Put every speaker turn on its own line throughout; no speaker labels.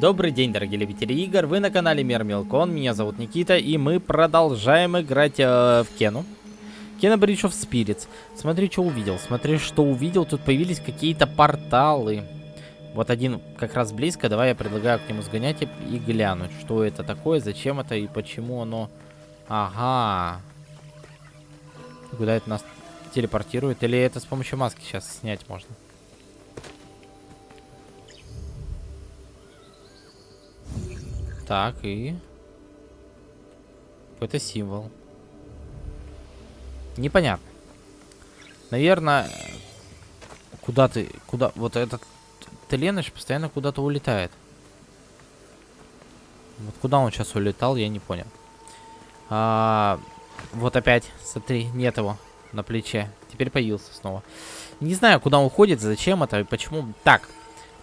Добрый день, дорогие любители игр, вы на канале Мир Мелкон, меня зовут Никита, и мы продолжаем играть э, в Кену. Кена Бридж of Spirits. Смотри, что увидел, смотри, что увидел, тут появились какие-то порталы. Вот один как раз близко, давай я предлагаю к нему сгонять и, и глянуть, что это такое, зачем это и почему оно... Ага. Куда это нас телепортирует, или это с помощью маски сейчас снять можно? Так, и... Какой-то символ. Непонятно. Наверное, куда ты... Куда... Вот этот Теленыч постоянно куда-то улетает. Вот куда он сейчас улетал, я не понял. А, вот опять, смотри, нет его на плече. Теперь появился снова. Не знаю, куда он уходит, зачем это и почему. Так,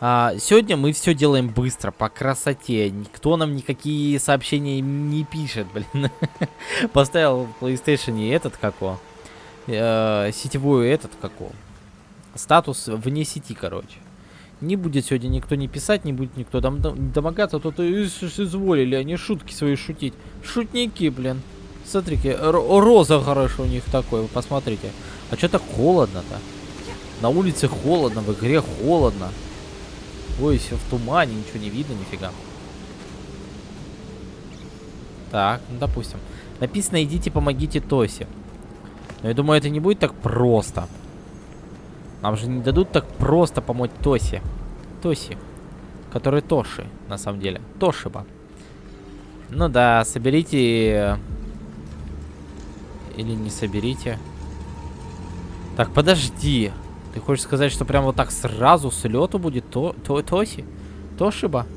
а, сегодня мы все делаем быстро, по красоте. Никто нам никакие сообщения не пишет, блин. Поставил в PlayStation этот како. Э, сетевую этот како. Статус вне сети, короче. Не будет сегодня никто не писать, не будет никто дом домогаться, то то изволили они шутки свои шутить. Шутники, блин. Смотрите, роза хорошо у них такой, вы посмотрите. А что так холодно-то? На улице холодно, в игре холодно. Ой, все в тумане, ничего не видно, нифига. Так, ну допустим. Написано, идите, помогите Тосе. Но я думаю, это не будет так просто. Нам же не дадут так просто помочь Тосе. Тоси. Который Тоши, на самом деле. Тошиба. Ну да, соберите... Или не соберите. Так, подожди. Ты хочешь сказать, что прям вот так сразу с лету будет то, то, Тоси? Тошиба?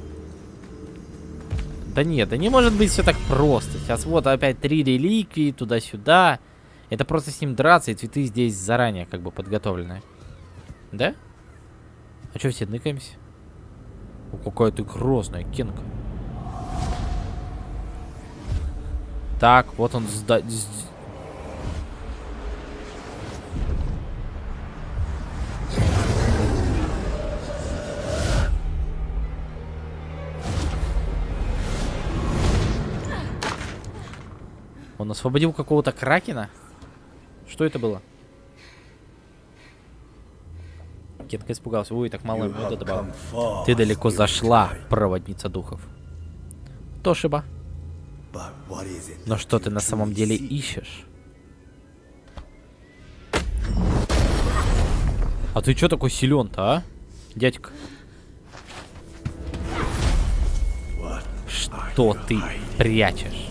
Да нет, да не может быть все так просто. Сейчас вот опять три реликвии туда-сюда. Это просто с ним драться, и цветы здесь заранее как бы подготовлены. Да? А что все ныкаемся? О, какая ты грозная, Кенка. Так, вот он сда Он освободил какого-то кракена? Что это было? Кетка испугался. Ой, так мало меда добавил. Ты далеко зашла, проводница духов. Тошиба. Но что ты на самом деле ищешь? А ты что такой силен-то, а? Дядька. Что ты прячешь?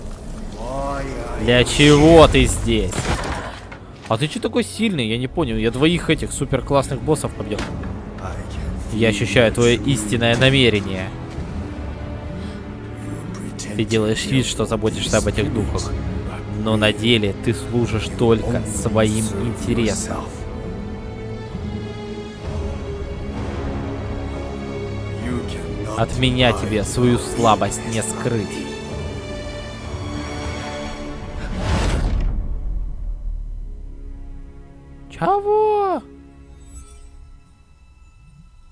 Для чего ты здесь? А ты что такой сильный? Я не понял. Я двоих этих супер классных боссов побил. Я ощущаю твое истинное намерение. Ты делаешь вид, что заботишься об этих духах. Но на деле ты служишь только своим интересам. От меня тебе свою слабость не скрыть.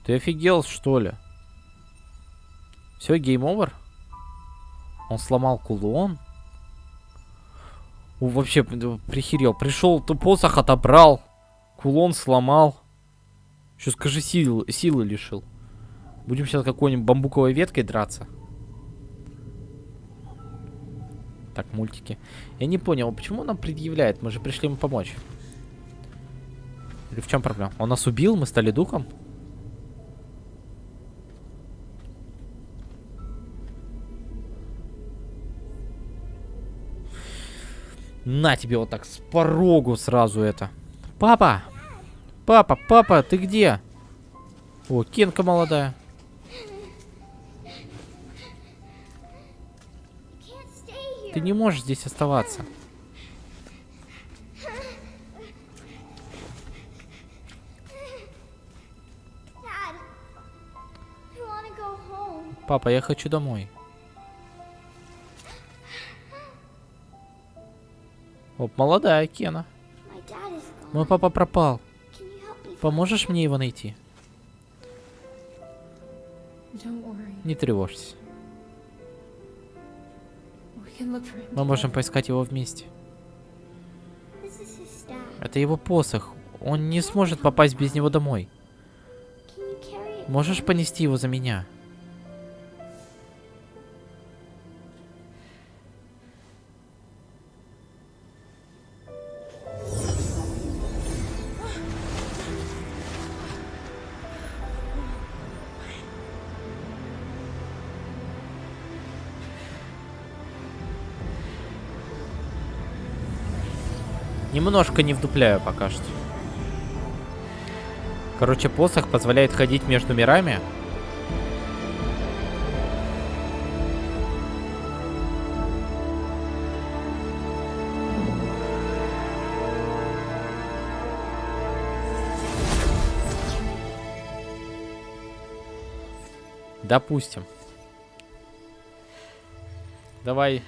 Ты офигел, что ли? Все, game over? Он сломал кулон? О, вообще, прихерел. Пришел, ты посох отобрал. Кулон сломал. Еще скажи, сил, силы лишил. Будем сейчас какой-нибудь бамбуковой веткой драться. Так, мультики. Я не понял, почему нам предъявляет? Мы же пришли ему помочь. Или в чем проблема? Он нас убил, мы стали духом? На тебе вот так с порогу сразу это. Папа! Папа, папа, ты где? О, Кенка молодая. Ты не можешь здесь оставаться. Папа, я хочу домой. Оп, молодая Кена. Мой папа пропал. Поможешь мне его найти? Не тревожься. Мы можем поискать его вместе. Это его посох. Он не сможет попасть без него домой. Можешь понести его за меня? Немножко не вдупляю пока что. Короче, посох позволяет ходить между мирами. Допустим. Давай,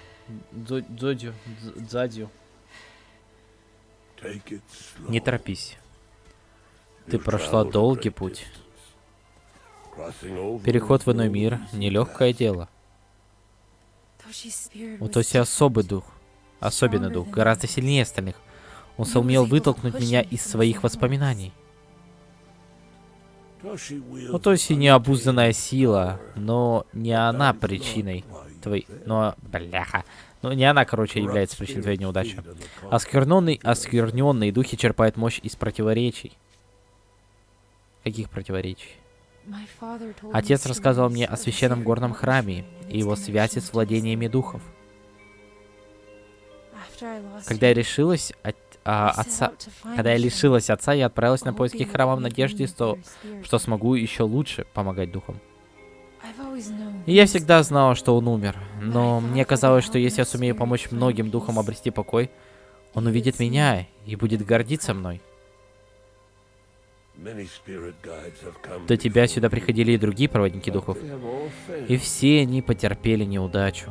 Дзо- Дзодю, Дз- Дзадю. Не торопись. Ты прошла долгий путь. Переход в иной мир — нелегкое дело. У Тоси особый дух. Особенный дух, гораздо сильнее остальных. Он сумел вытолкнуть меня из своих воспоминаний. У Тоси необузданная сила, но не она причиной твоей... Но, бляха. Ну, не она, короче, является причиной твоей неудачи. Оскверненный, оскверненные духи черпают мощь из противоречий. Каких противоречий? Отец рассказывал
stories
мне о священном горном храме и его связи с владениями духов. Когда я решилась от, а, отца, когда я лишилась отца, я отправилась на поиски храма в надежде, что, что смогу еще лучше помогать духам. И я всегда знала, что он умер, но мне казалось, что если я сумею помочь многим духам обрести покой, он увидит меня и будет гордиться мной. До тебя сюда приходили и другие проводники духов, и все они потерпели неудачу.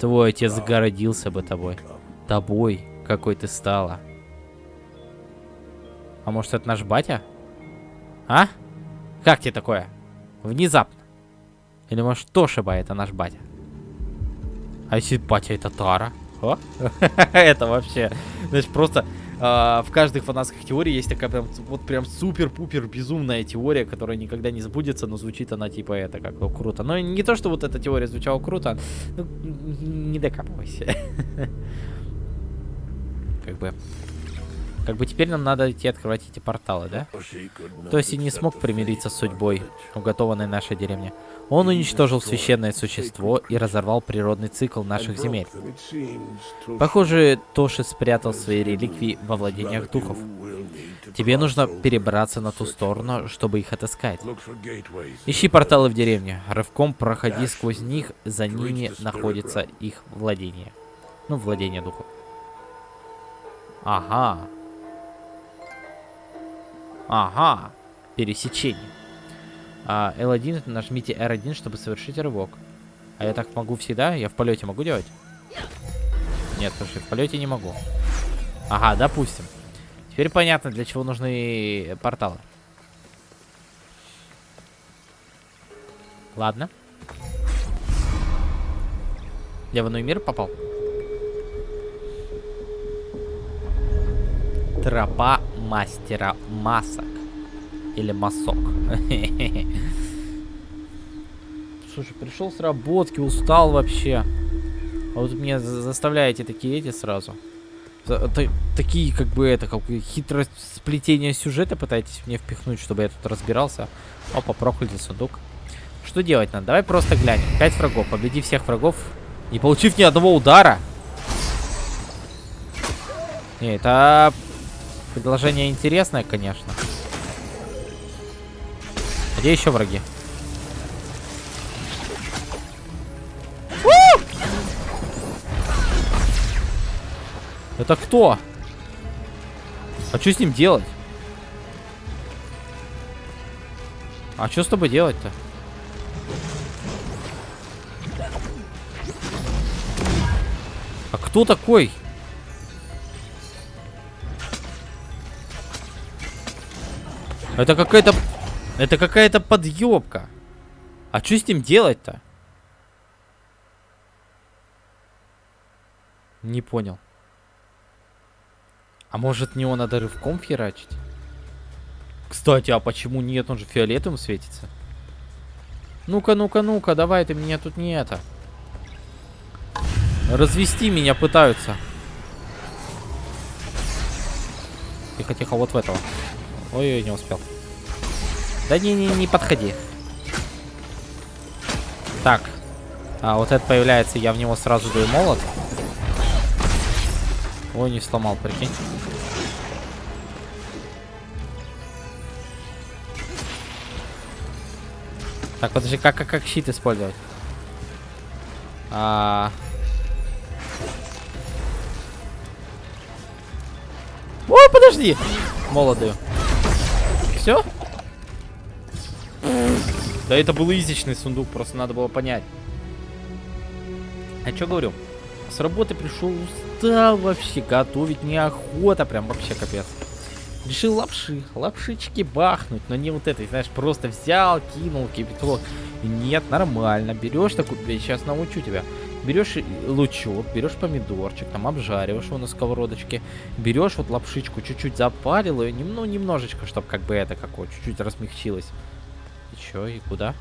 Твой отец гордился бы тобой. Тобой, какой ты стала. А может, это наш батя? А? Как тебе такое? Внезапно. Или может, Тошиба это наш батя? А если батя это Тара? О? это вообще... Значит, просто а, в каждой фанатских теории есть такая прям, вот прям супер-пупер безумная теория, которая никогда не сбудется, но звучит она типа это как ну, круто. Но не то, что вот эта теория звучала круто, ну, не докапывайся. как бы... Как бы теперь нам надо идти открывать эти порталы, да? Тоси не смог примириться с судьбой, уготованной нашей деревне. Он уничтожил священное существо и разорвал природный цикл наших земель. Похоже, Тоши спрятал свои реликвии во владениях духов. Тебе нужно перебраться на ту сторону, чтобы их отыскать. Ищи порталы в деревне. Рывком проходи сквозь них, за ними находится их владение. Ну, владение духов. Ага. Ага. Пересечение. А, L1 нажмите R1, чтобы совершить рывок. А я так могу всегда? Я в полете могу делать? Нет, слушай, в полете не могу. Ага, допустим. Теперь понятно, для чего нужны порталы. Ладно. Я в иной мир попал? Тропа мастера масок. Или масок. Слушай, пришел с работки, устал вообще. А вот меня за- заставляете такие эти сразу. Такие, как бы это, как бы хитрое сплетение сюжета пытаетесь мне впихнуть, чтобы я тут разбирался. Опа, проклятый сундук. Что делать надо? Давай просто глянем. Пять врагов. Победи всех врагов, не получив ни одного удара. Не, это предложение интересное, конечно. Где еще враги? Это кто? А что с ним делать? А что с тобой делать-то? А кто такой? Это какая-то... Это какая-то подъебка. А что с ним делать-то? Не понял. А может не его надо рывком херачить? Кстати, а почему нет? Он же фиолетовым светится. Ну-ка, ну-ка, ну-ка, давай ты меня тут не это. Развести меня пытаются. Тихо, тихо, вот в этого. Ой-ой, не успел. Да не-не, не подходи. Так. А, вот это появляется, я в него сразу даю молот. Ой, не сломал, прикинь. Так, подожди, как, как, как щит использовать? А... Ой, подожди! Молодую. Все? Да это был изичный сундук, просто надо было понять. А что говорю? С работы пришел, устал вообще, готовить неохота, прям вообще капец. Решил лапши, лапшички бахнуть, но не вот этой, знаешь, просто взял, кинул кипяток. Нет, нормально, берешь такую, я сейчас научу тебя. Берешь лучок, берешь помидорчик, там обжариваешь его на сковородочке, берешь вот лапшичку, чуть-чуть запарил ее, ну, немножечко, чтобы как бы это какое, чуть-чуть размягчилось. И чё, и куда?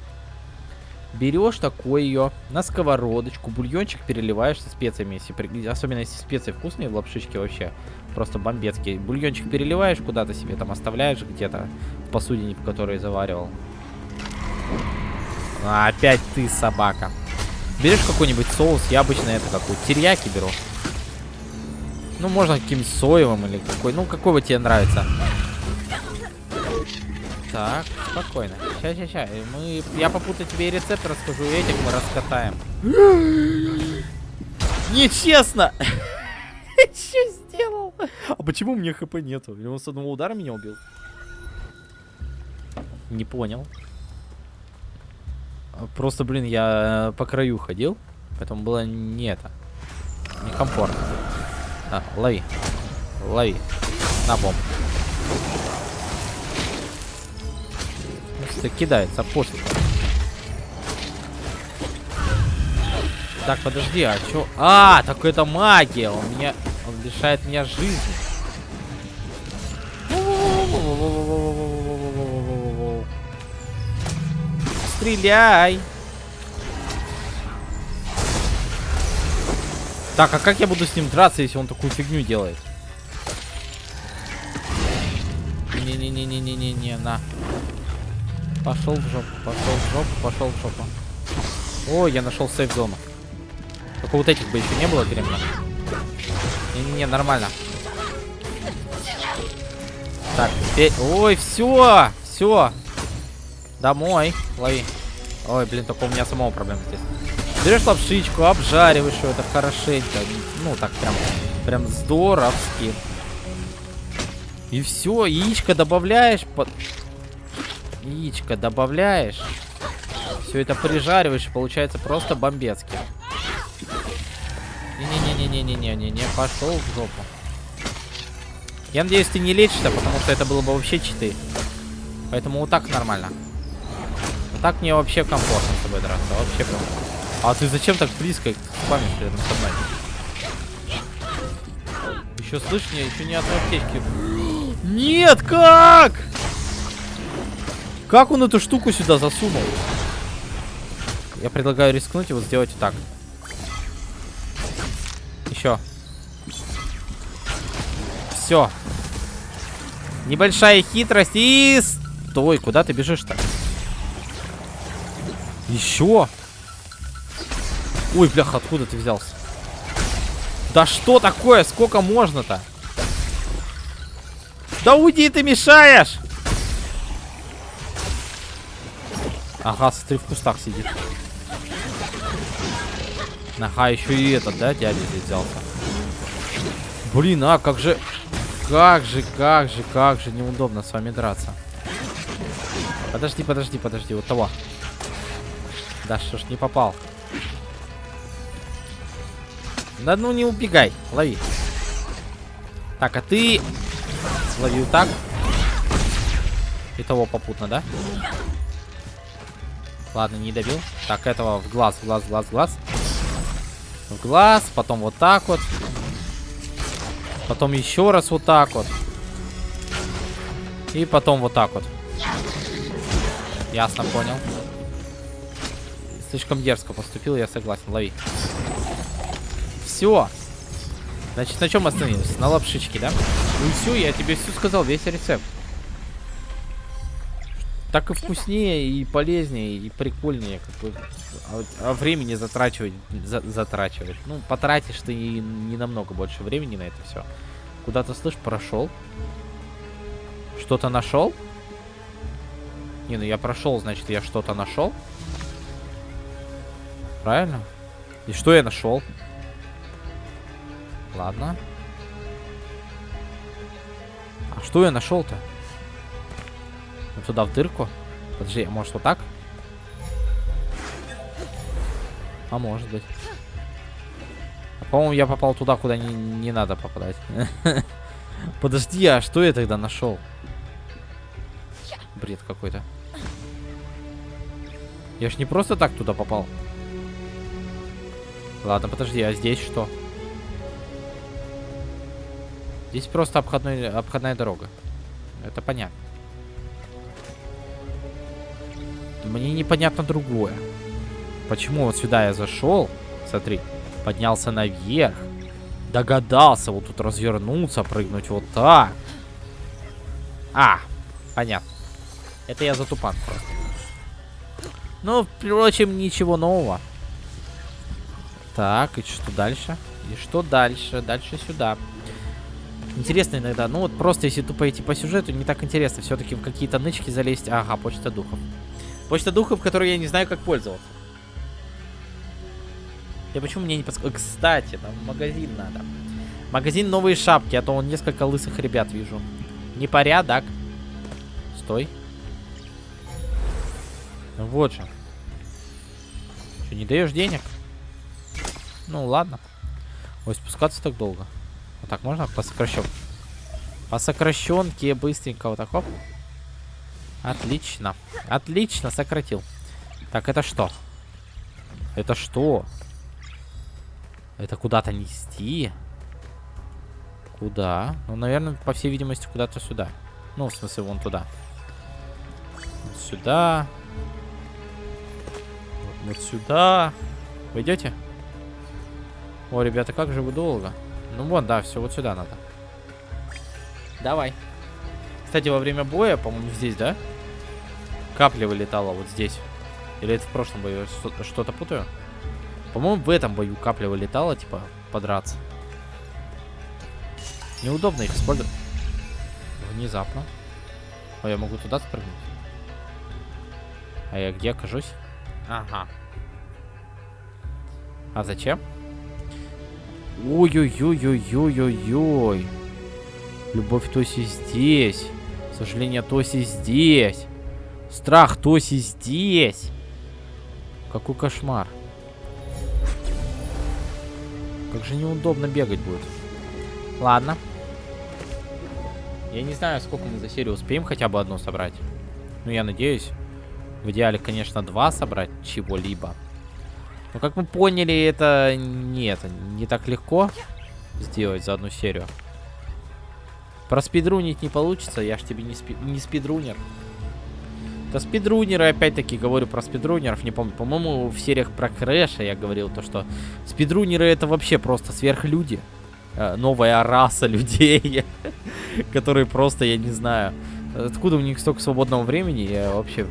Берешь такой ее на сковородочку, бульончик переливаешь со специями, если, при- особенно если специи вкусные в лапшичке вообще, просто бомбецкие. Бульончик переливаешь куда-то себе, там оставляешь где-то в посудине, в которой заваривал. А, опять ты, собака. Берешь какой-нибудь соус, я обычно это какой терияки беру. Ну, можно каким-нибудь соевым или какой, ну, какой вот тебе нравится. Так, спокойно. Сейчас, сейчас, сейчас. Мы... Я попутаю тебе и рецепт расскажу, и этих мы раскатаем. Нечестно! Что сделал? А почему мне хп нету? Или он с одного удара меня убил? Не понял. А, Просто, блин, я э, по краю ходил, поэтому было не это. Некомфортно. А, лови. Лови. На бомб. Просто кидается после. Так, подожди, а чё? А, так это магия. Он меня... Он лишает меня жизни. Стреляй! Так, а как я буду с ним драться, если он такую фигню делает? Не-не-не-не-не-не-не, на. Пошел в жопу, пошел в жопу, пошел в жопу. О, я нашел сейф-зону. Только вот этих бы еще не было временно. Не-не-не, нормально. Так, теперь... Ой, все! Все! Домой. Лови. Ой, блин, только у меня самого проблема здесь. Берешь лапшичку, обжариваешь ее, это хорошенько. Ну, так прям, прям здоровски. И все, яичко добавляешь под... Яичко добавляешь. Все это прижариваешь, и получается просто бомбецки. Не-не-не-не-не-не-не-не, пошел в жопу. Я надеюсь, ты не лечишься, потому что это было бы вообще читы. Поэтому вот так нормально. Вот так мне вообще комфортно с тобой драться. Вообще прям. А ты зачем так близко спамишь рядом со мной? Еще слышь, мне еще ни одной аптечки. Нет, как? Как он эту штуку сюда засунул? Я предлагаю рискнуть и вот сделать так. Еще. Все. Небольшая хитрость и... Стой, куда ты бежишь-то? Еще. Ой, бляха, откуда ты взялся? Да что такое? Сколько можно-то? Да уйди, ты мешаешь! Ага, смотри, в кустах сидит. Ага, еще и этот, да, дядя здесь взялся. Блин, а как же... Как же, как же, как же неудобно с вами драться. Подожди, подожди, подожди, вот того. Да что ж не попал. Да ну не убегай, лови. Так, а ты... Лови вот так. И того попутно, да? Ладно, не добил. Так, этого в глаз, в глаз, в глаз, в глаз. В глаз, потом вот так вот. Потом еще раз вот так вот. И потом вот так вот. Ясно, понял. Слишком дерзко поступил, я согласен. Лови. Все. Значит, на чем остановились? На лапшичке, да? Ну все, я тебе все сказал, весь рецепт. Так и вкуснее, и полезнее, и прикольнее, как бы. А, а времени затрачивать, за, затрачивать. Ну, потратишь ты и не намного больше времени на это все. Куда-то, слышь, прошел. Что-то нашел? Не, ну я прошел, значит, я что-то нашел. Правильно? И что я нашел? Ладно. А что я нашел-то? Вот туда в дырку. Подожди, а может вот так? А может быть. А, По-моему, я попал туда, куда не, не надо попадать. Подожди, а что я тогда нашел? Бред какой-то. Я ж не просто так туда попал. Ладно, подожди, а здесь что? Здесь просто обходной, обходная дорога. Это понятно. Мне непонятно другое. Почему вот сюда я зашел? Смотри, поднялся наверх. Догадался вот тут развернуться, прыгнуть вот так. А, понятно. Это я затупан просто. Ну, впрочем, ничего нового. Так, и что дальше? И что дальше? Дальше сюда. Интересно иногда. Ну вот просто если тупо идти по сюжету, не так интересно. Все-таки в какие-то нычки залезть. Ага, почта духов. Почта духов, которой я не знаю, как пользоваться. Я почему мне не подсказываю? Кстати, нам магазин надо. Магазин новые шапки, а то он несколько лысых ребят вижу. Непорядок. Стой. Вот же. Что, не даешь денег? Ну ладно. Ой, спускаться так долго. Вот так можно по сокращен... По сокращенке быстренько вот так, хоп. Отлично. Отлично, сократил. Так, это что? Это что? Это куда-то нести? Куда? Ну, наверное, по всей видимости, куда-то сюда. Ну, в смысле, вон туда. Вот сюда. Вот сюда. Вы? О, ребята, как же вы долго? Ну вот, да, все, вот сюда надо. Давай. Кстати, во время боя, по-моему, здесь, да? Капля вылетала вот здесь. Или это в прошлом бою? Что-то путаю? По-моему, в этом бою капля вылетала, типа, подраться. Неудобно их использовать. Внезапно. Ой, я могу туда спрыгнуть. А я где окажусь? Ага. А зачем? Ой-ой-ой-ой-ой-ой-ой. Любовь Тоси здесь. Сожаление Тоси здесь. Страх Тоси здесь. Какой кошмар. Как же неудобно бегать будет. Ладно. Я не знаю, сколько мы за серию успеем хотя бы одну собрать. Ну, я надеюсь. В идеале, конечно, два собрать чего-либо. Но, как мы поняли, это не, это не так легко сделать за одну серию. Проспидрунить не получится, я ж тебе не, спи не спидрунер. Это спидрунеры, опять-таки, говорю про спидрунеров, не помню. По-моему, в сериях про Крэша я говорил то, что спидрунеры это вообще просто сверхлюди. Э, новая раса людей, которые просто, я не знаю, откуда у них столько свободного времени, я вообще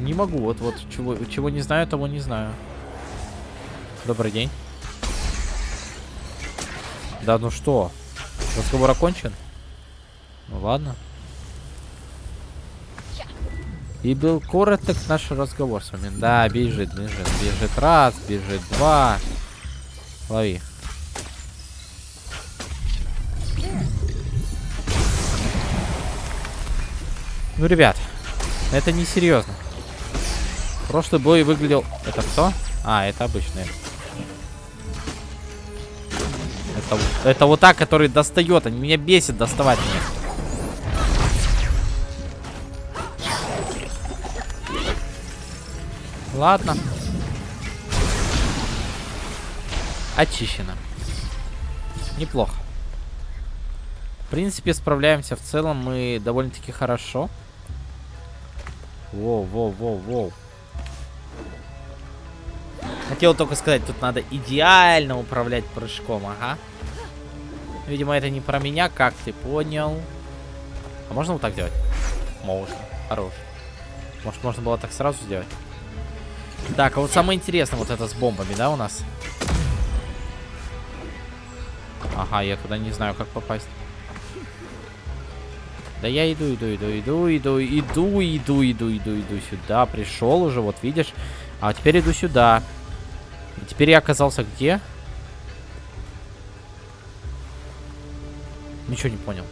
не могу. Вот, вот, чего, чего не знаю, того не знаю. Добрый день. Да ну что? Разговор окончен? Ну ладно. И был короток наш разговор с вами. Да, бежит, бежит. Бежит раз, бежит два. Лови. Ну, ребят, это не серьезно. Прошлый бой выглядел... Это кто? А, это обычный. Это, это вот так, который достает. Они меня бесит доставать мне. Ладно. Очищено. Неплохо. В принципе, справляемся в целом мы довольно-таки хорошо. Воу, воу, воу, воу. Хотел только сказать, тут надо идеально управлять прыжком, ага. Видимо, это не про меня, как ты понял. А можно вот так делать? Можно. Хорош. Может, можно было так сразу сделать? Так, а вот самое интересное вот это с бомбами, да, у нас? Ага, я туда не знаю, как попасть. Да я иду, иду, иду, иду, иду, иду, иду, иду, иду, иду сюда. Пришел уже, вот видишь. А теперь иду сюда. И теперь я оказался где? Ничего не понял.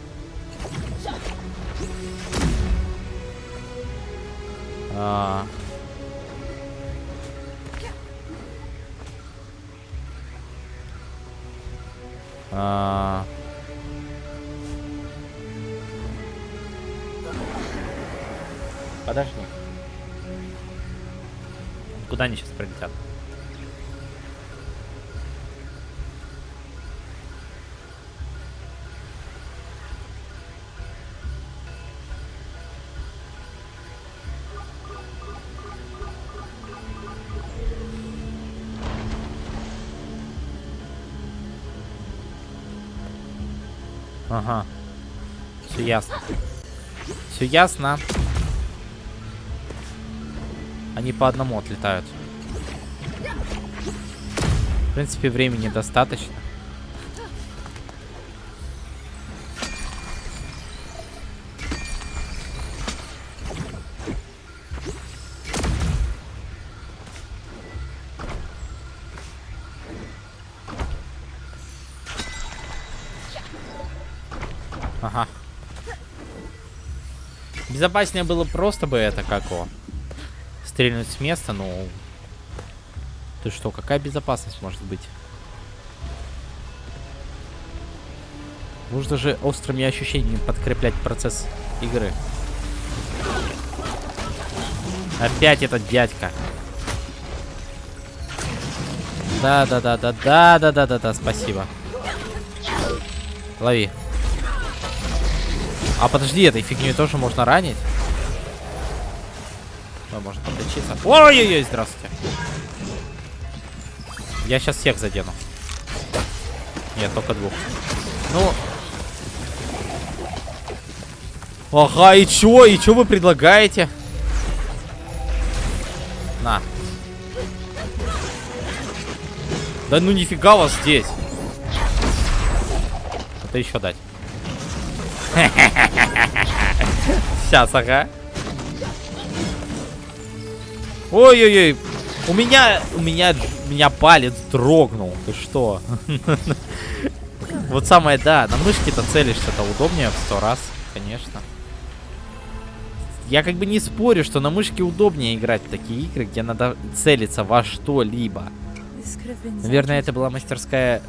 А... Подожди. Куда они сейчас прилетят? Ага. Все ясно. Все ясно. Они по одному отлетают. В принципе, времени достаточно. Безопаснее было просто бы это как его. Стрельнуть с места, ну... Ты что, какая безопасность может быть? Нужно же острыми ощущениями подкреплять процесс игры. Опять этот дядька. Да, да, да, да, да, да, да, да, да, спасибо. Лови. А подожди, этой фигней тоже можно ранить? Можно подлечиться. Ой-ой-ой, здравствуйте. Я сейчас всех задену. Нет, только двух. Ну. Ага, и чё? И чё вы предлагаете? На. Да ну нифига вас здесь. Это еще дать. Сейчас, ага. Ой-ой-ой. У меня, у меня, у меня палец дрогнул. Ты что? Вот самое, да, на мышке-то целишься-то удобнее в сто раз, конечно. Я как бы не спорю, что на мышке удобнее играть в такие игры, где надо целиться во что-либо. Наверное, это была мастерская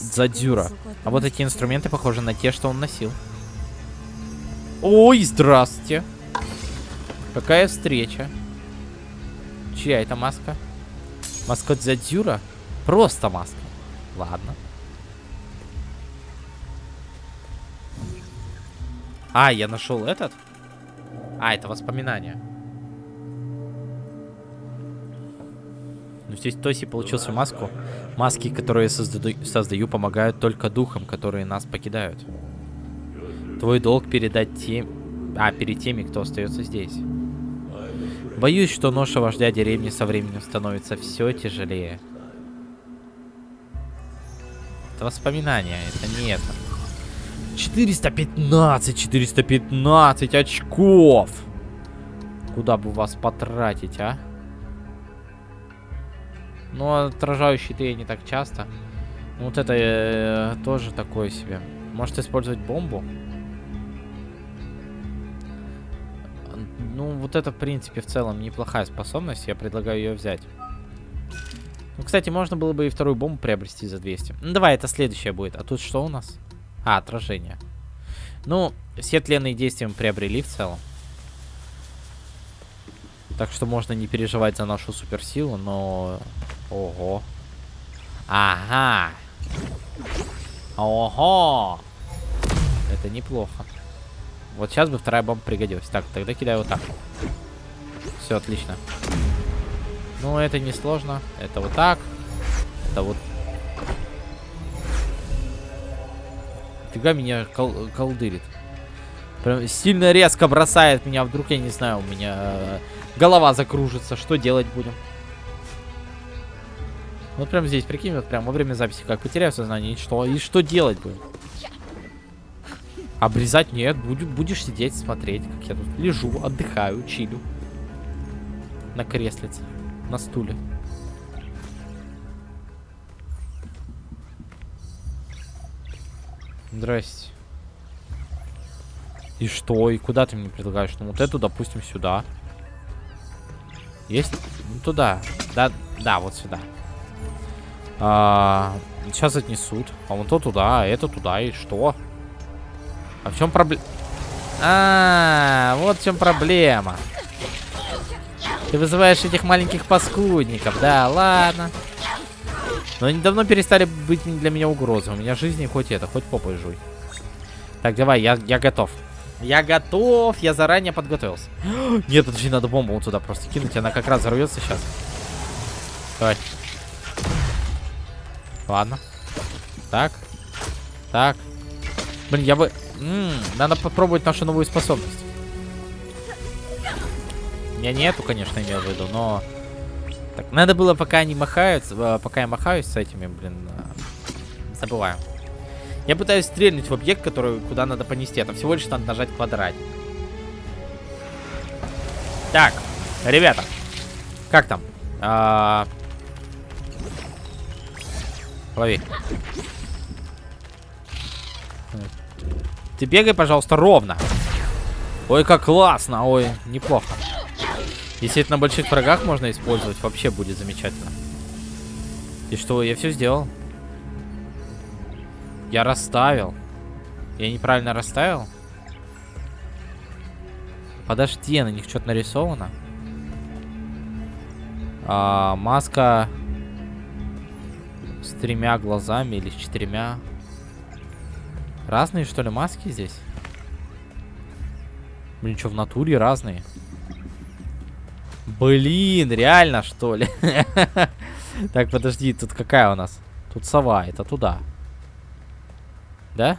Задзюра. А вот эти инструменты похожи на те, что он носил. Ой, здравствуйте. Какая встреча. Чья это маска? Маска Дзядзюра? Просто маска. Ладно. А, я нашел этот? А, это воспоминание. Ну, здесь Тоси получил свою маску. Маски, которые создаю, создаю, помогают только духам, которые нас покидают. Твой долг передать тем... А, перед теми, кто остается здесь. Боюсь, что ноша вождя деревни со временем становится все тяжелее. Это воспоминания, это не это. 415, 415 очков! Куда бы вас потратить, а? Ну, отражающий-то я не так часто. Ну, вот это э, тоже такое себе. Может использовать бомбу? Ну, вот это, в принципе, в целом неплохая способность. Я предлагаю ее взять. Ну, кстати, можно было бы и вторую бомбу приобрести за 200. Ну, давай, это следующее будет. А тут что у нас? А, отражение. Ну, все тленные действия мы приобрели в целом. Так что можно не переживать за нашу суперсилу, но... Ого. Ага. Ого. Это неплохо. Вот сейчас бы вторая бомба пригодилась. Так, тогда кидаю вот так. Все, отлично. Ну, это не сложно. Это вот так. Это вот... Фига меня кол колдырит. Прям сильно резко бросает меня. Вдруг, я не знаю, у меня э, голова закружится. Что делать будем? Вот прям здесь, прикинь, вот прям во время записи, как потеряю сознание, и что? И что делать будем? Обрезать нет, будешь, будешь сидеть, смотреть, как я тут лежу, отдыхаю, чилю. На креслице, на стуле. Здрасте. И что? И куда ты мне предлагаешь? Ну вот эту, допустим, сюда. Есть? Ну туда. Да, да, вот сюда. А, сейчас отнесут. А вон то туда, а это туда. И что? А в чем проблема? А, вот в чем проблема. Ты вызываешь этих маленьких паскудников. Да, ладно. Но они давно перестали быть для меня угрозой. У меня жизни хоть это, хоть попой жуй. Так, давай, я, я готов. Я готов, я заранее подготовился. Нет, подожди, надо бомбу вот туда просто кинуть. Она как раз взорвется сейчас. Давай. Ладно. Так. Так. Блин, я бы... М надо попробовать нашу новую способность. Я не эту, конечно, имел в виду, но... Так, надо было, пока они махаются, э, пока я махаюсь с этими, блин, э, забываю. Я пытаюсь стрельнуть в объект, который куда надо понести. Это всего лишь надо нажать квадрат. Так, ребята, как там? А... Лови. Ты бегай, пожалуйста, ровно. Ой, как классно. Ой, неплохо. Если на больших врагах можно использовать, вообще будет замечательно. И что, я все сделал? Я расставил. Я неправильно расставил? Подожди, на них что-то нарисовано. А, маска с тремя глазами или с четырьмя. Разные, что ли, маски здесь? Блин, что, в натуре разные? Блин, реально, что ли? Так, подожди, тут какая у нас? Тут сова, это туда. Да?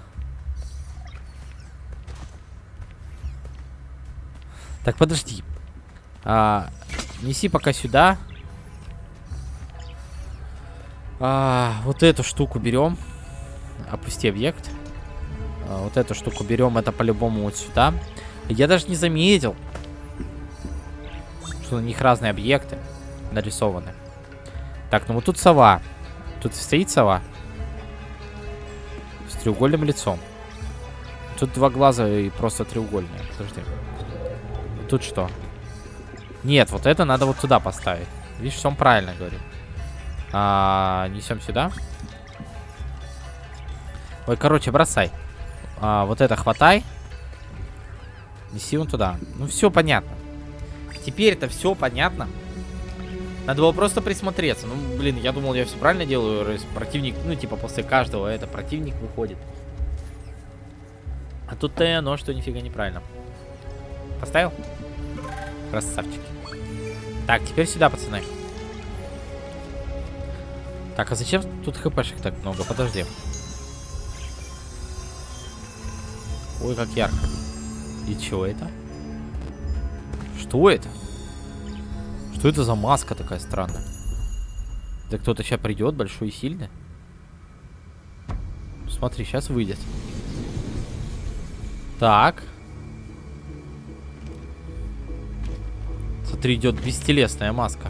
Так, подожди. А, неси пока сюда. А, вот эту штуку берем. Опусти объект. А, вот эту штуку берем, это по-любому вот сюда. Я даже не заметил, что на них разные объекты нарисованы. Так, ну вот тут сова. Тут стоит сова. С треугольным лицом. Тут два глаза и просто треугольные. Подожди. Тут что? Нет, вот это надо вот сюда поставить. Видишь, он правильно говорит. А, несем сюда. Ой, короче, бросай. А, вот это хватай. Неси вон туда. Ну, все понятно. Теперь это все понятно. Надо было просто присмотреться. Ну, блин, я думал, я все правильно делаю. Противник, ну, типа, после каждого это противник выходит. А тут-то и оно, что нифига неправильно. Поставил? Красавчики. Так, теперь сюда, пацаны. Так, а зачем тут хпшек так много? Подожди. Ой, как ярко. И чего это? Что это? Что это за маска такая странная? Да кто-то сейчас придет, большой и сильный. Смотри, сейчас выйдет. Так. Смотри, идет бестелесная маска.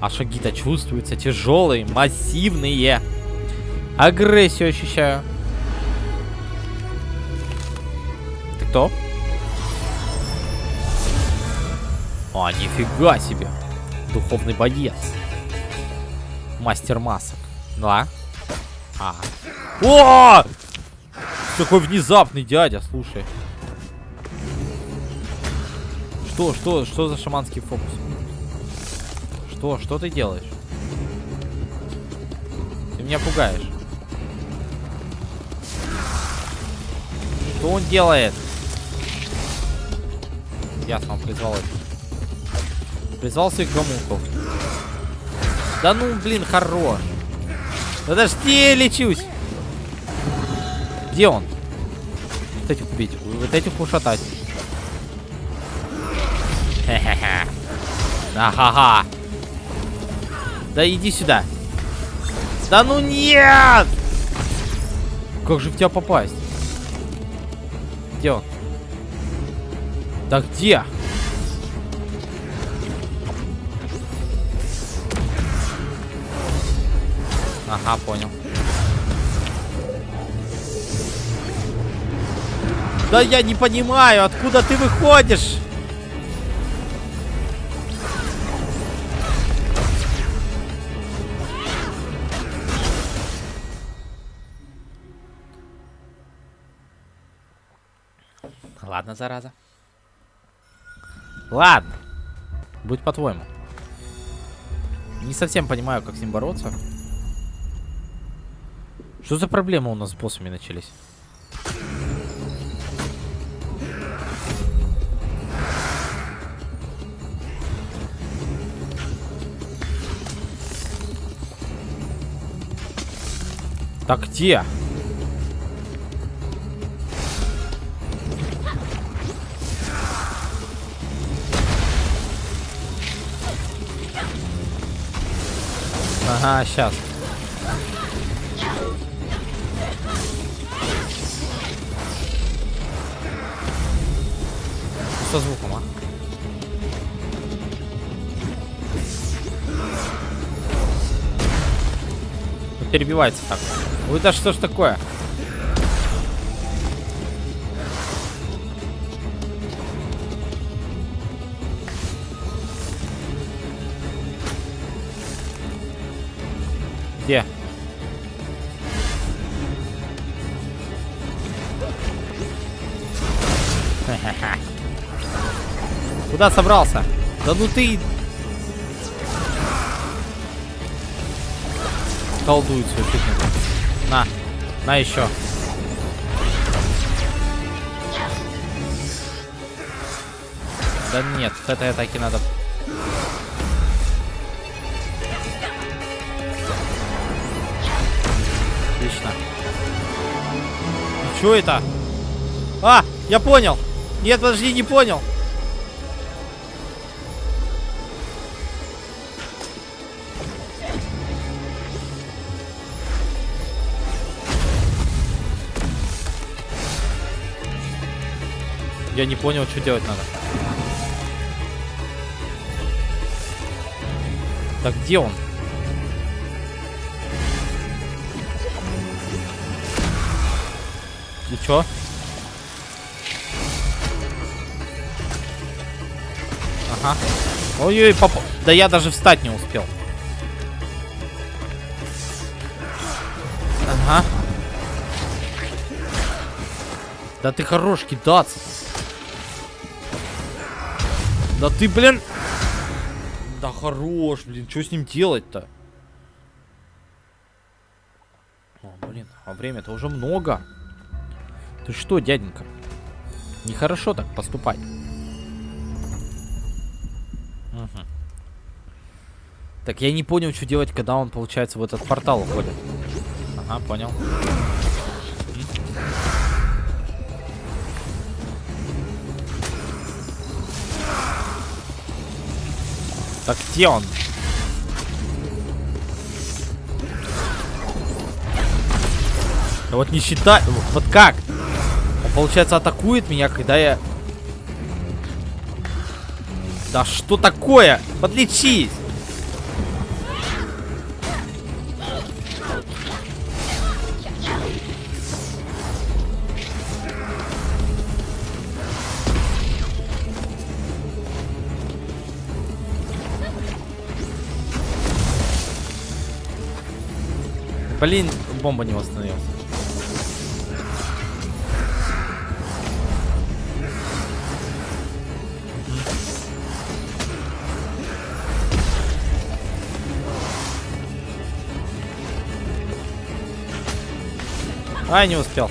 А шаги-то чувствуются тяжелые, массивные. Агрессию ощущаю. Кто? А, нифига себе. Духовный боец. Мастер масок. Да. А. О! Такой внезапный дядя, слушай. Что, что, что за шаманский фокус? Что, что ты делаешь? Ты меня пугаешь. Что он делает? Ясно, он призвал это. Призвал своих гомунков. Да ну, блин, хорош. Подожди, лечусь. Где он? Вот этих убить, вот этих ушатать. Хе-хе-хе. Ага-га. Да иди сюда. Да ну нет! Как же в тебя попасть? Где он? Да где? Ага, понял. Да я не понимаю, откуда ты выходишь? Ладно, зараза. Ладно. Будь по-твоему. Не совсем понимаю, как с ним бороться. Что за проблемы у нас с боссами начались? Так где? Ага, сейчас. Со звуком, а? Перебивается так. Ой, да что ж такое? Где? Куда собрался? Да ну ты... Колдует свою фигню. На. На еще. Да нет, с этой атаки надо... Отлично. Что это? А, я понял. Нет, подожди, не понял. Я не понял, что делать надо. Так, где он? И чё? Ага. Ой-ой, папа. Да я даже встать не успел. Ага. Да ты хорош кидаться. Да ты, блин. Да хорош, блин. Что с ним делать-то? О, блин, а время-то уже много. Ты что, дяденька? Нехорошо так поступать. Мгм. Так, я не понял, что делать, когда он, получается, в этот портал уходит. Ага, понял. Так где он? Да вот не считай... Вот как? Он, получается, атакует меня, когда я... Да что такое? Подлечись! Блин, бомба не восстановилась. Ай, не успел.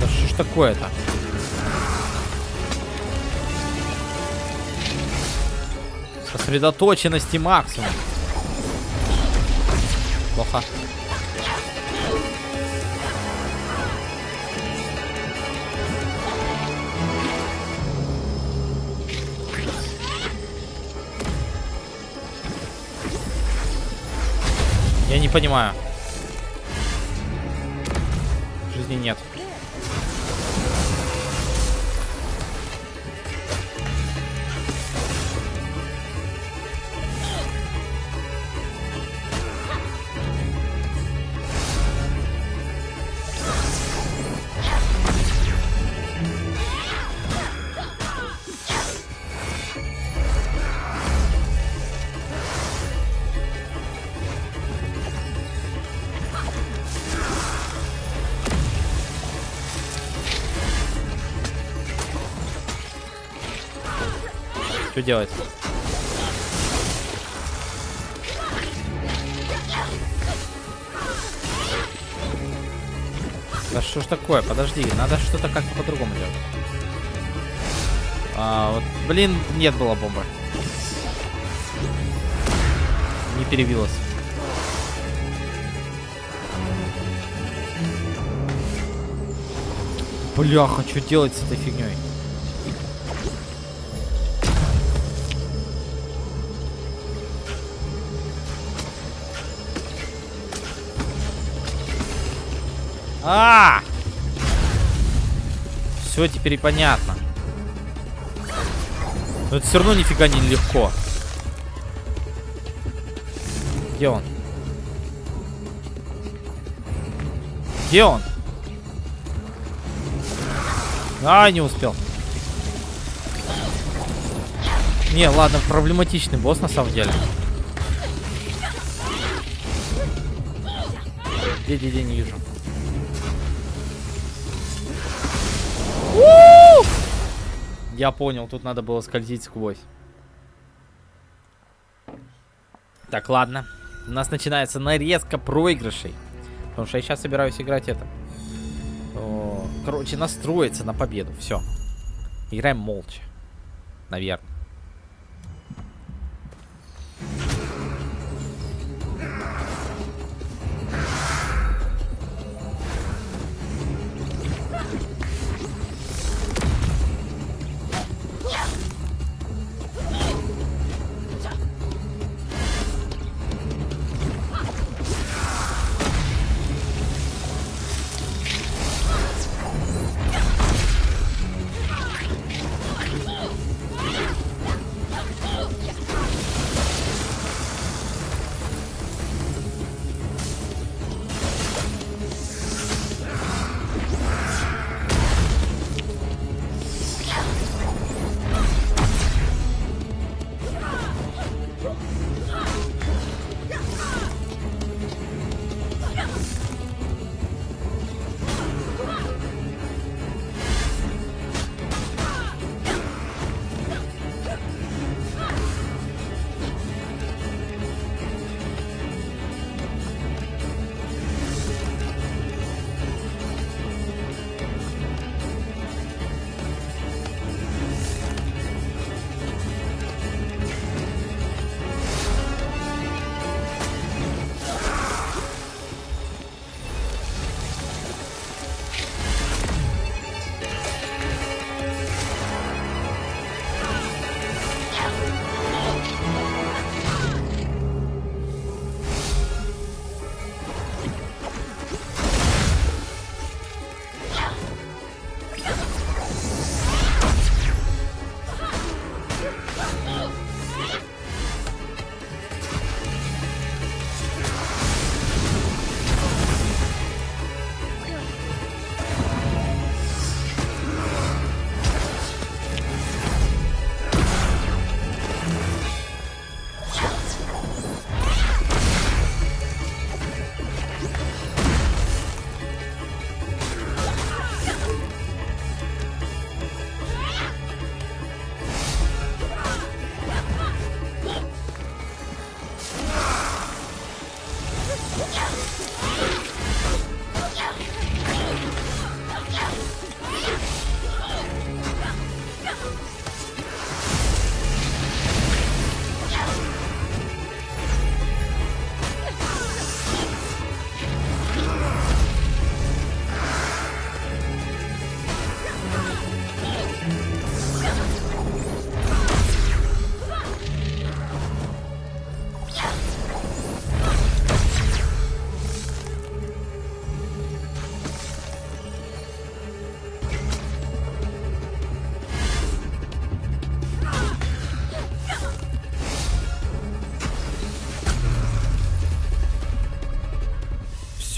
Да что ж такое-то? Сосредоточенности максимум. Плохо. Не понимаю. Жизни нет. Делать? Да что ж такое? Подожди, надо что-то как-то по-другому делать. А, вот, блин, нет было бомбы. Не перебилась. Бляха, что делать с этой фигней? А! Все теперь понятно. Но это все равно нифига не легко. Где он? Где он? А, не успел. Не, ладно, проблематичный босс на самом деле. Где, где, где, не вижу. Я понял, тут надо было скользить сквозь. Так, ладно. У нас начинается нарезка проигрышей. Потому что я сейчас собираюсь играть это. Короче, настроиться на победу. Все. Играем молча. Наверное.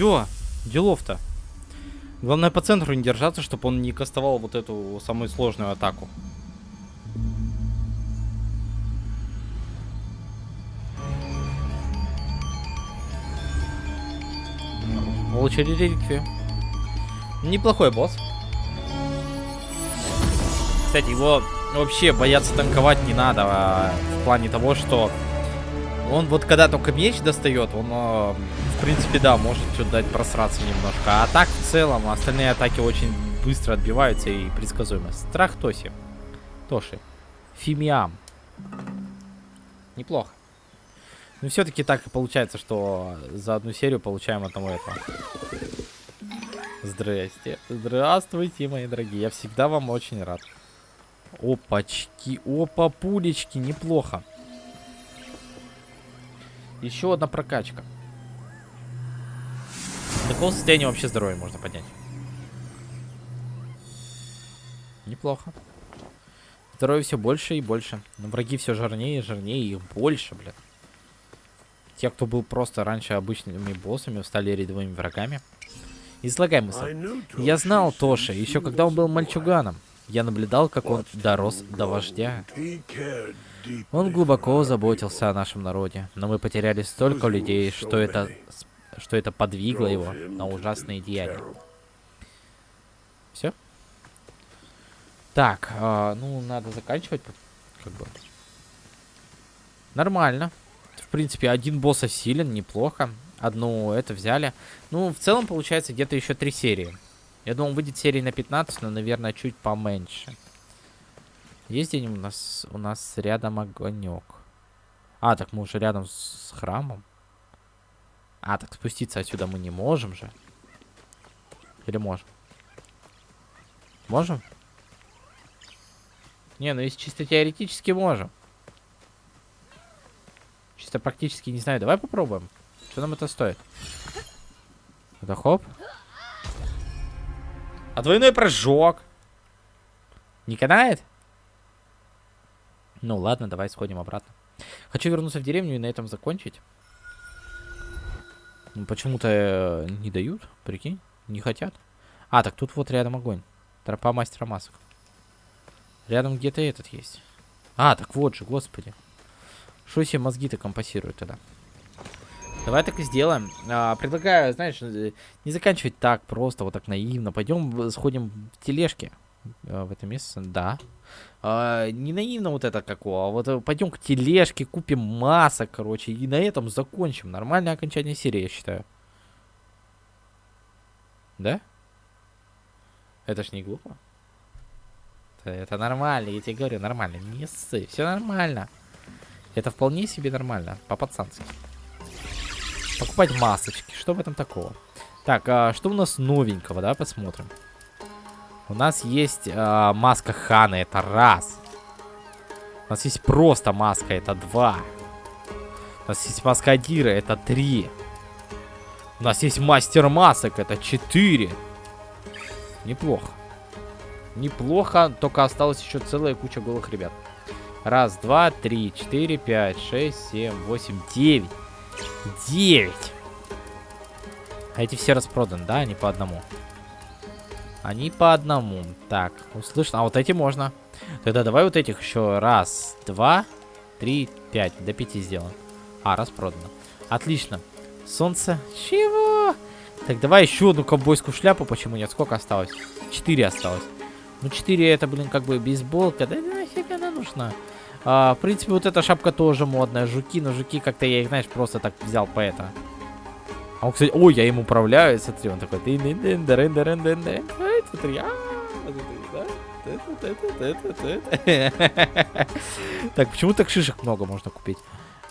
Все, делов-то. Главное по центру не держаться, чтобы он не кастовал вот эту самую сложную атаку. Получили реликвию. Неплохой босс. Кстати, его вообще бояться танковать не надо. а, в плане того, что он вот когда только меч достает, он, а, в принципе, да, может что-то дать просраться немножко. А так, в целом, остальные атаки очень быстро отбиваются и предсказуемо. Страх Тоси. Тоши. Фимиам. Неплохо. Но все-таки так и получается, что за одну серию получаем одного этого. Здрасте. Здравствуйте, мои дорогие. Я всегда вам очень рад. Опачки, опа, пулечки, неплохо. Еще одна прокачка. До какого состояния вообще здоровья можно поднять? Неплохо. Здоровье все больше и больше. Но враги все жирнее и жирнее, их больше, блядь. Те, кто был просто раньше обычными боссами, стали рядовыми врагами. Излагай мысль. Я знал Тоши, еще когда он был мальчуганом. Я наблюдал, как он дорос до вождя. Он глубоко заботился о нашем народе, но мы потеряли столько людей, что это, что это подвигло его на ужасные деяния. Все? Так, а, ну, надо заканчивать, как бы. Нормально. В принципе, один босс осилен, неплохо. Одну это взяли. Ну, в целом, получается, где-то еще три серии. Я думал, выйдет серии на 15, но, наверное, чуть поменьше. Есть где у нас, у нас рядом огонек. А, так мы уже рядом с храмом. А, так спуститься отсюда мы не можем же. Или можем? Можем? Не, ну если чисто теоретически можем. Чисто практически не знаю. Давай попробуем. Что нам это стоит? Это хоп. А двойной прыжок. Не канает? Ну ладно, давай сходим обратно. Хочу вернуться в деревню и на этом закончить. Ну, Почему-то э, не дают, прикинь, не хотят. А, так тут вот рядом огонь. Тропа мастера масок. Рядом где-то этот есть. А, так вот же, господи. Что себе мозги-то компасируют тогда? Давай так и сделаем. А, предлагаю, знаешь, э, не заканчивать так просто, вот так наивно. Пойдем э, сходим в тележки. В это место, да. А, не наивно вот это какого, а вот э, пойдем к тележке, купим масок, короче, и на этом закончим. Нормальное окончание серии, я считаю. Да? Это ж не глупо. Это, это нормально, я тебе говорю, нормально. Не ссы, все нормально. Это вполне себе нормально, по-пацански. Покупать масочки, что в этом такого? Так, а что у нас новенького, да, посмотрим. У нас есть а, маска Хана, это раз. У нас есть просто маска, это два. У нас есть маска Адира, это три. У нас есть мастер масок, это четыре. Неплохо. Неплохо, только осталась еще целая куча голых ребят. Раз, два, три, четыре, пять, шесть, семь, восемь, девять. Девять. А эти все распроданы, да? Они по одному. Они по одному. Так, услышно. А вот эти можно. Тогда давай вот этих еще раз, два, три, пять. До пяти сделаем. А, распродано. Отлично. Солнце. Чего? Так, давай еще одну ковбойскую шляпу. Почему нет? Сколько осталось? Четыре осталось. Ну, 4 это, блин, как бы бейсболка. Да нафиг она нужна? А, в принципе, вот эта шапка тоже модная. Жуки, но жуки как-то я их, знаешь, просто так взял по это. А он, кстати, ой, я им управляю, смотри, он такой. Смотри? Так, почему так шишек много можно купить?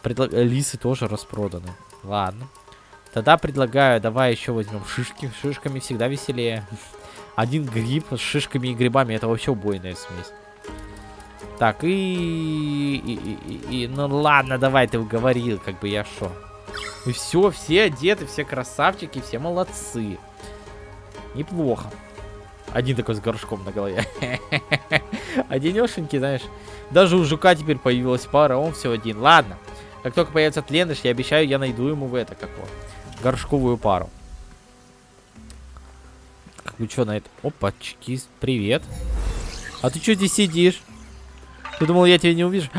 Предла- Лисы тоже распроданы. Ладно. Тогда предлагаю, давай еще возьмем шишки. Шишками всегда веселее. Один гриб с шишками и грибами. Это вообще убойная смесь. Так, и... и, и, и- ну ладно, давай, ты уговорил, как бы я шо. И все, все одеты, все красавчики, все молодцы. Неплохо. Один такой с горшком на голове. Одинешенький, знаешь. Даже у жука теперь появилась пара, он все один. Ладно. Как только появится тлендыш, я обещаю, я найду ему в это, как его, горшковую пару. вы что на это? Опачки, привет. А ты что здесь сидишь? Ты думал, я тебя не увижу?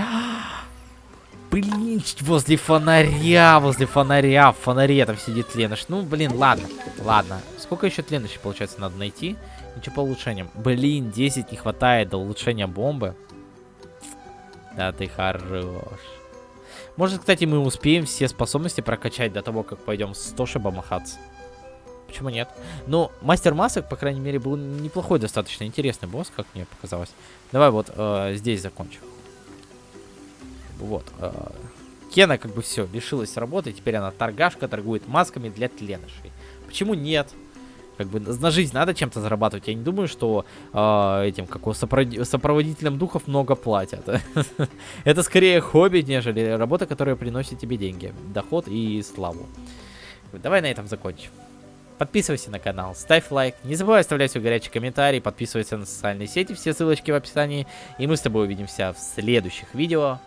Блин, возле фонаря, возле фонаря, в фонаре там сидит Леныш. Ну, блин, ладно, ладно. Сколько еще Леныша, получается, надо найти? Ничего по улучшениям. Блин, 10 не хватает до улучшения бомбы. Да ты хорош. Может, кстати, мы успеем все способности прокачать до того, как пойдем с Тошиба махаться. Почему нет? Ну, мастер масок, по крайней мере, был неплохой, достаточно интересный босс, как мне показалось. Давай вот э, здесь закончим. Вот. Э, Кена как бы все, лишилась работы, теперь она торгашка, торгует масками для тленышей. Почему нет? Как бы на жизнь надо чем-то зарабатывать. Я не думаю, что э, этим, как сопроводителям духов много платят. Это скорее хобби, нежели работа, которая приносит тебе деньги, доход и славу. Давай на этом закончим. Подписывайся на канал, ставь лайк, не забывай оставлять свой горячий комментарий, подписывайся на социальные сети, все ссылочки в описании. И мы с тобой увидимся в следующих видео.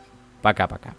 Пока-пока.